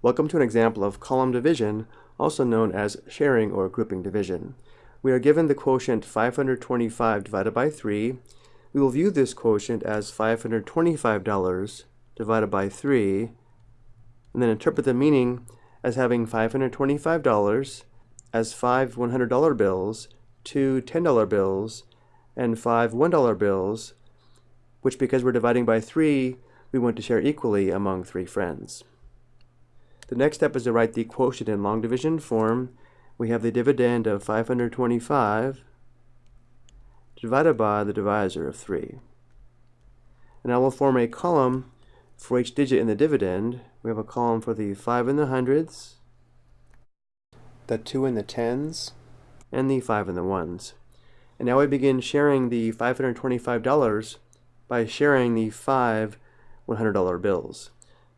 Welcome to an example of column division, also known as sharing or grouping division. We are given the quotient 525 divided by 3. We will view this quotient as $525 divided by 3, and then interpret the meaning as having $525 as five $100 bills, two $10 bills, and five $1 bills, which because we're dividing by 3, we want to share equally among three friends. The next step is to write the quotient in long division form. We have the dividend of 525 divided by the divisor of 3. And I will form a column for each digit in the dividend. We have a column for the 5 in the hundreds, the 2 in the tens, and the 5 in the ones. And now we begin sharing the $525 by sharing the five $100 bills.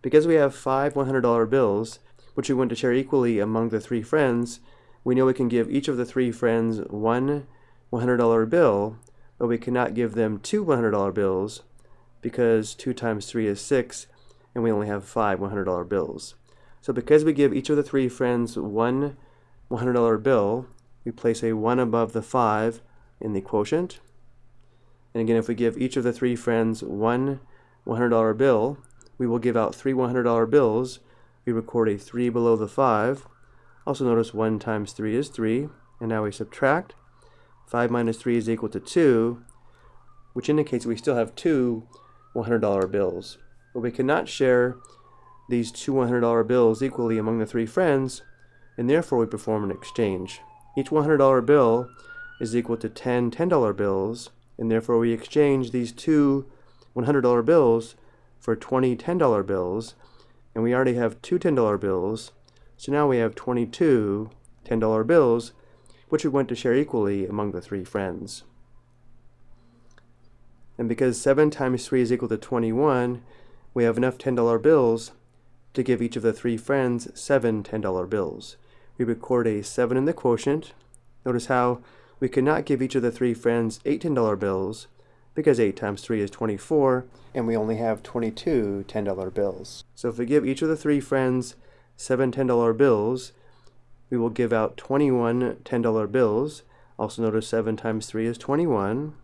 Because we have five $100 bills, which we want to share equally among the three friends, we know we can give each of the three friends one $100 bill, but we cannot give them two $100 bills because 2 times 3 is 6, and we only have five $100 bills. So because we give each of the three friends one $100 bill, we place a 1 above the 5 in the quotient. And again, if we give each of the three friends one $100 bill, we will give out three $100 bills. We record a 3 below the 5. Also notice 1 times 3 is 3. And now we subtract. 5 minus 3 is equal to 2, which indicates we still have two $100 bills. But we cannot share these two $100 bills equally among the three friends, and therefore we perform an exchange. Each $100 bill is equal to 10 $10 bills, and therefore we exchange these two $100 bills for 20 $10 bills, and we already have two $10 bills, so now we have 22 $10 bills, which we want to share equally among the three friends. And because 7 times 3 is equal to 21, we have enough $10 bills to give each of the three friends seven $10 bills. We record a 7 in the quotient. Notice how we cannot give each of the three friends eight $10 bills, because 8 times 3 is 24, and we only have 22 $10 bills. So if we give each of the three friends seven $10 bills, we will give out 21 $10 bills. Also notice 7 times 3 is 21.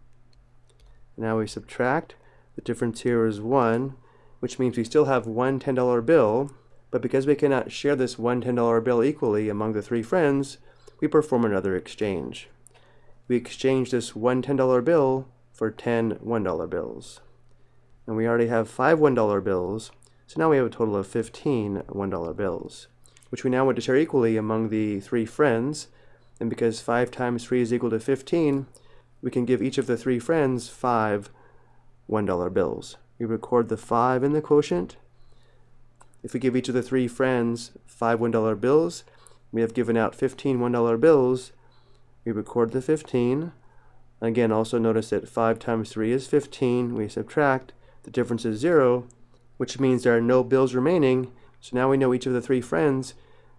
Now we subtract. The difference here is 1, which means we still have one $10 bill, but because we cannot share this one $10 bill equally among the three friends, we perform another exchange. We exchange this one $10 bill for 10 $1 bills. And we already have five $1 bills, so now we have a total of 15 $1 bills, which we now want to share equally among the three friends. And because 5 times 3 is equal to 15, we can give each of the three friends five $1 bills. We record the 5 in the quotient. If we give each of the three friends five $1 bills, we have given out 15 $1 bills. We record the 15. Again, also notice that 5 times 3 is 15. We subtract. The difference is 0, which means there are no bills remaining. So now we know each of the three friends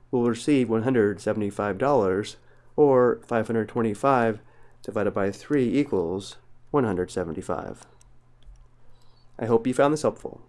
will receive $175, or 525 divided by 3 equals 175. I hope you found this helpful.